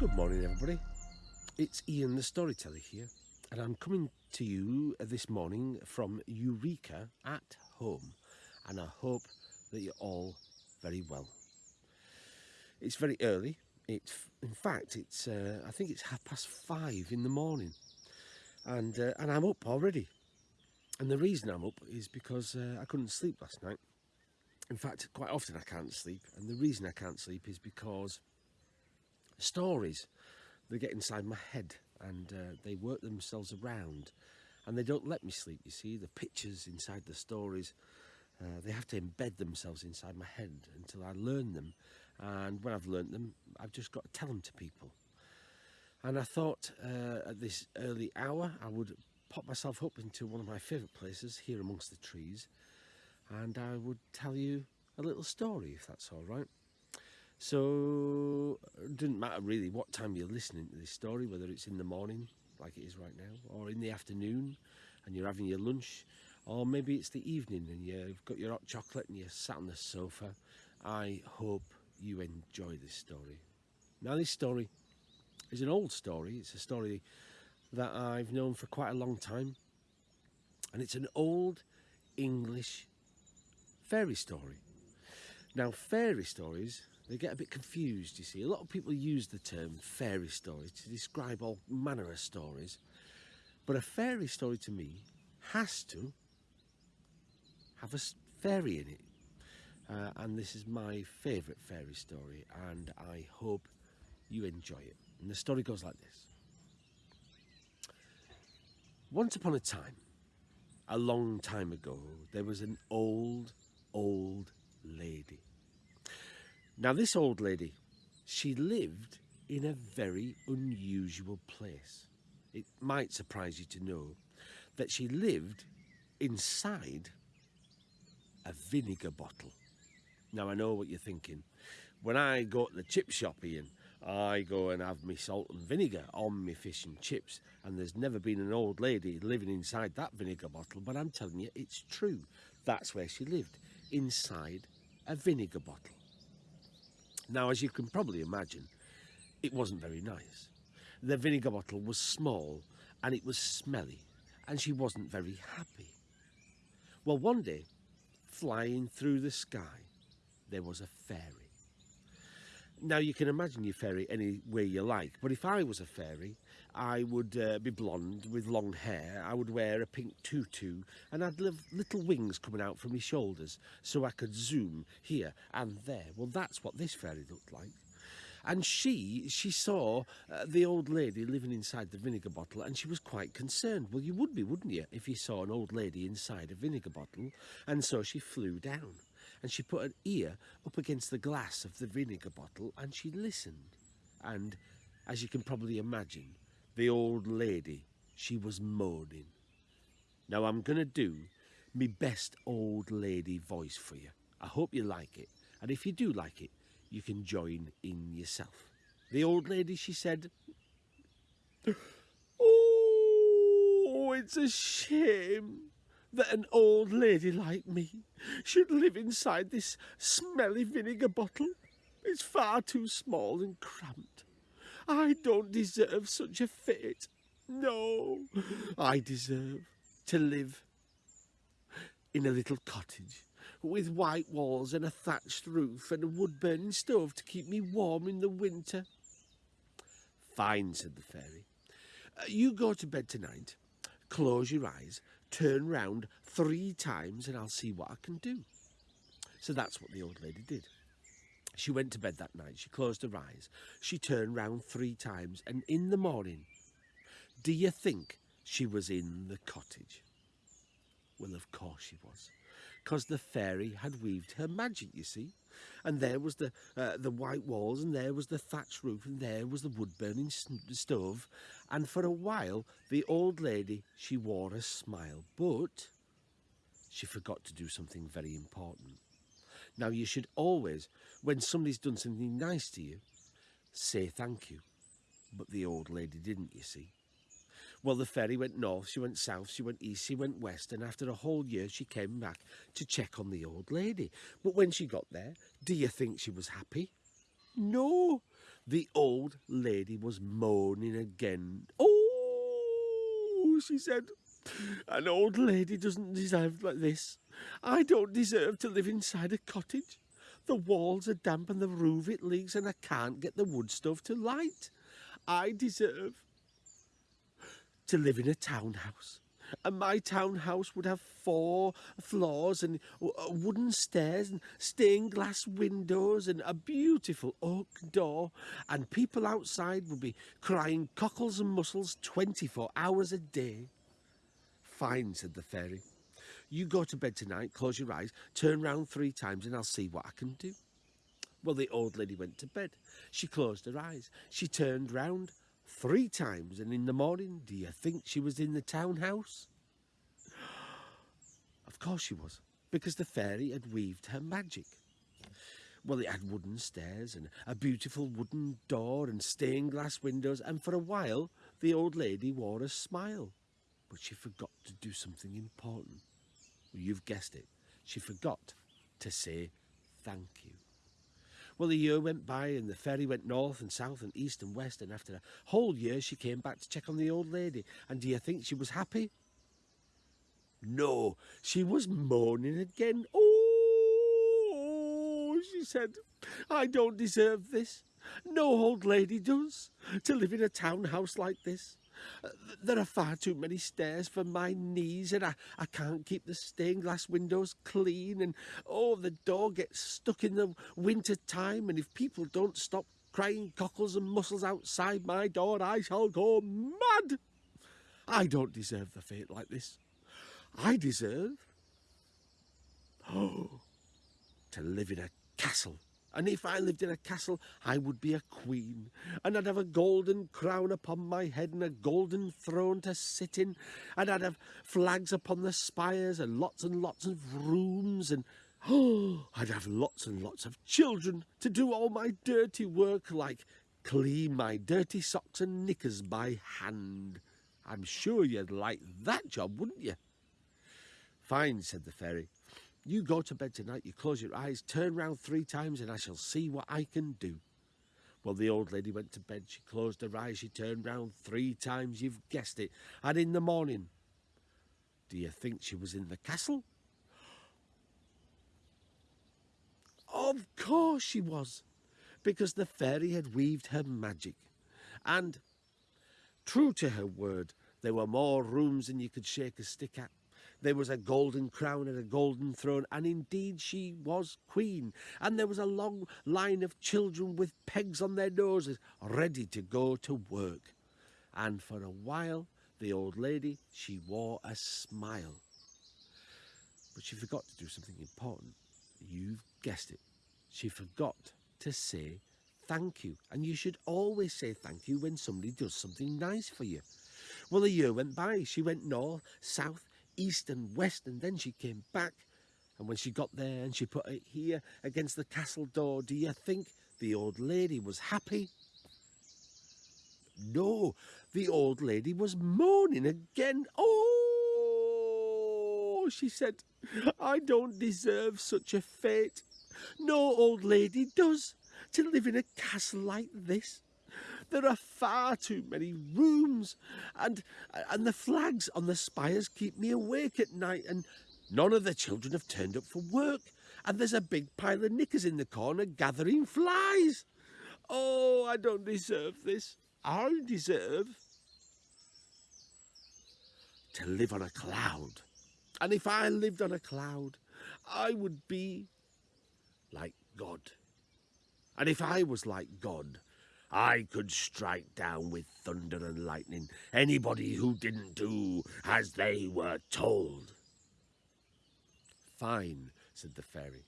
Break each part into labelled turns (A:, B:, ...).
A: Good morning, everybody. It's Ian the Storyteller here, and I'm coming to you this morning from Eureka at home, and I hope that you're all very well. It's very early. It's, in fact, it's uh, I think it's half past five in the morning, and uh, and I'm up already. And the reason I'm up is because uh, I couldn't sleep last night. In fact, quite often I can't sleep, and the reason I can't sleep is because stories they get inside my head and uh, they work themselves around and they don't let me sleep you see. The pictures inside the stories uh, they have to embed themselves inside my head until I learn them and when I've learned them I've just got to tell them to people. And I thought uh, at this early hour I would pop myself up into one of my favourite places here amongst the trees and I would tell you a little story if that's all right so it doesn't matter really what time you're listening to this story, whether it's in the morning, like it is right now, or in the afternoon and you're having your lunch, or maybe it's the evening and you've got your hot chocolate and you're sat on the sofa. I hope you enjoy this story. Now this story is an old story. It's a story that I've known for quite a long time. And it's an old English fairy story. Now fairy stories they get a bit confused, you see. A lot of people use the term fairy story to describe all manner of stories. But a fairy story to me has to have a fairy in it. Uh, and this is my favourite fairy story and I hope you enjoy it. And the story goes like this. Once upon a time, a long time ago, there was an old, old lady now this old lady, she lived in a very unusual place. It might surprise you to know that she lived inside a vinegar bottle. Now I know what you're thinking. When I go to the chip shop, Ian, I go and have me salt and vinegar on my fish and chips and there's never been an old lady living inside that vinegar bottle but I'm telling you it's true that's where she lived inside a vinegar bottle now, as you can probably imagine, it wasn't very nice. The vinegar bottle was small and it was smelly and she wasn't very happy. Well, one day, flying through the sky, there was a fairy. Now, you can imagine your fairy any way you like, but if I was a fairy, I would uh, be blonde with long hair, I would wear a pink tutu, and I'd have little wings coming out from my shoulders so I could zoom here and there. Well, that's what this fairy looked like. And she, she saw uh, the old lady living inside the vinegar bottle and she was quite concerned. Well, you would be, wouldn't you, if you saw an old lady inside a vinegar bottle? And so she flew down and she put an ear up against the glass of the vinegar bottle and she listened. And as you can probably imagine, the old lady, she was moaning. Now I'm going to do my best old lady voice for you. I hope you like it. And if you do like it, you can join in yourself. The old lady, she said, Oh, it's a shame that an old lady like me should live inside this smelly vinegar bottle. It's far too small and cramped. I don't deserve such a fate. No, I deserve to live in a little cottage with white walls and a thatched roof and a wood-burning stove to keep me warm in the winter. Fine, said the fairy. Uh, you go to bed tonight, close your eyes, turn round three times and I'll see what I can do. So that's what the old lady did. She went to bed that night. She closed her eyes. She turned round three times. And in the morning, do you think she was in the cottage? Well, of course she was. Because the fairy had weaved her magic, you see. And there was the uh, the white walls, and there was the thatched roof, and there was the wood-burning stove. And for a while, the old lady, she wore a smile. But she forgot to do something very important. Now, you should always, when somebody's done something nice to you, say thank you. But the old lady didn't, you see. Well, the fairy went north, she went south, she went east, she went west, and after a whole year she came back to check on the old lady. But when she got there, do you think she was happy? No, The old lady was moaning again. Oh, she said, an old lady doesn't deserve like this. I don't deserve to live inside a cottage. The walls are damp and the roof it leaks and I can't get the wood stove to light. I deserve to live in a townhouse. And my townhouse would have four floors and uh, wooden stairs and stained glass windows and a beautiful oak door. And people outside would be crying cockles and mussels 24 hours a day. Fine, said the fairy. You go to bed tonight, close your eyes, turn round three times and I'll see what I can do. Well, the old lady went to bed. She closed her eyes. She turned round three times and in the morning, do you think she was in the townhouse? Of course she was, because the fairy had weaved her magic. Well, it had wooden stairs and a beautiful wooden door and stained glass windows, and for a while the old lady wore a smile. But she forgot to do something important. Well, you've guessed it. She forgot to say thank you. Well, the year went by and the fairy went north and south and east and west, and after a whole year she came back to check on the old lady. And do you think she was happy? No, she was moaning again. Oh, she said, I don't deserve this. No old lady does, to live in a townhouse like this. There are far too many stairs for my knees, and I, I can't keep the stained glass windows clean, and oh, the door gets stuck in the winter time, and if people don't stop crying cockles and mussels outside my door, I shall go mad. I don't deserve the fate like this. I deserve oh, to live in a castle and if I lived in a castle, I would be a queen, and I'd have a golden crown upon my head and a golden throne to sit in, and I'd have flags upon the spires and lots and lots of rooms, and oh, I'd have lots and lots of children to do all my dirty work, like clean my dirty socks and knickers by hand. I'm sure you'd like that job, wouldn't you? Fine, said the fairy. You go to bed tonight, you close your eyes, turn round three times, and I shall see what I can do. Well, the old lady went to bed. She closed her eyes. She turned round three times. You've guessed it. And in the morning, do you think she was in the castle? Of course she was, because the fairy had weaved her magic. And, true to her word, there were more rooms than you could shake a stick at. There was a golden crown and a golden throne, and indeed she was queen. And there was a long line of children with pegs on their noses, ready to go to work. And for a while, the old lady, she wore a smile. But she forgot to do something important. You've guessed it. She forgot to say thank you. And you should always say thank you when somebody does something nice for you. Well, a year went by. She went north, south, east and west, and then she came back. And when she got there and she put it here against the castle door, do you think the old lady was happy? No, the old lady was moaning again. Oh, she said, I don't deserve such a fate. No old lady does, to live in a castle like this. There are far too many rooms, and and the flags on the spires keep me awake at night, and none of the children have turned up for work, and there's a big pile of knickers in the corner gathering flies. Oh, I don't deserve this. I deserve to live on a cloud. And if I lived on a cloud, I would be like God. And if I was like God, I could strike down with thunder and lightning anybody who didn't do as they were told. Fine, said the fairy.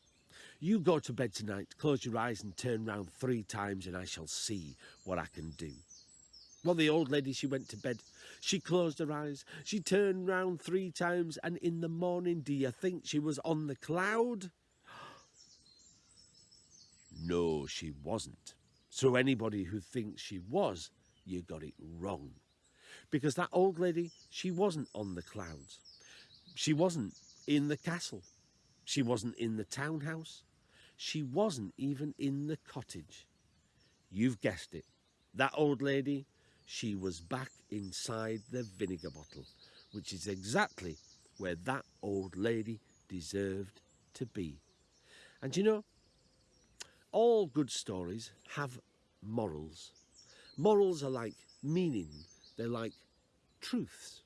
A: You go to bed tonight, close your eyes and turn round three times and I shall see what I can do. Well, the old lady, she went to bed. She closed her eyes. She turned round three times and in the morning, do you think she was on the cloud? No, she wasn't. So anybody who thinks she was, you got it wrong. Because that old lady, she wasn't on the clouds. She wasn't in the castle. She wasn't in the townhouse. She wasn't even in the cottage. You've guessed it. That old lady, she was back inside the vinegar bottle, which is exactly where that old lady deserved to be. And you know, all good stories have morals. Morals are like meaning, they're like truths.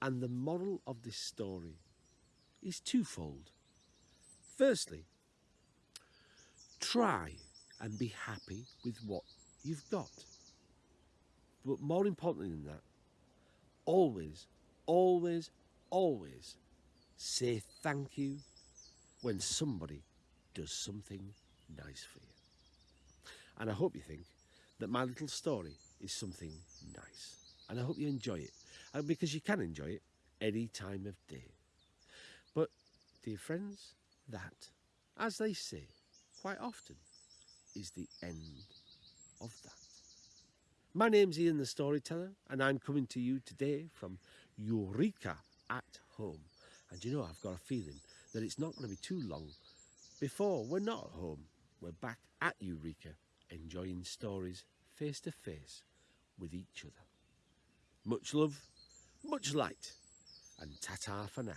A: And the moral of this story is twofold. Firstly, try and be happy with what you've got. But more importantly than that, always, always, always say thank you when somebody does something nice for you. And I hope you think that my little story is something nice. And I hope you enjoy it uh, because you can enjoy it any time of day. But, dear friends, that, as they say quite often, is the end of that. My name's Ian the Storyteller, and I'm coming to you today from Eureka at Home. And you know, I've got a feeling that it's not going to be too long before we're not at home. We're back at Eureka, enjoying stories face to face with each other. Much love, much light, and ta-ta for now.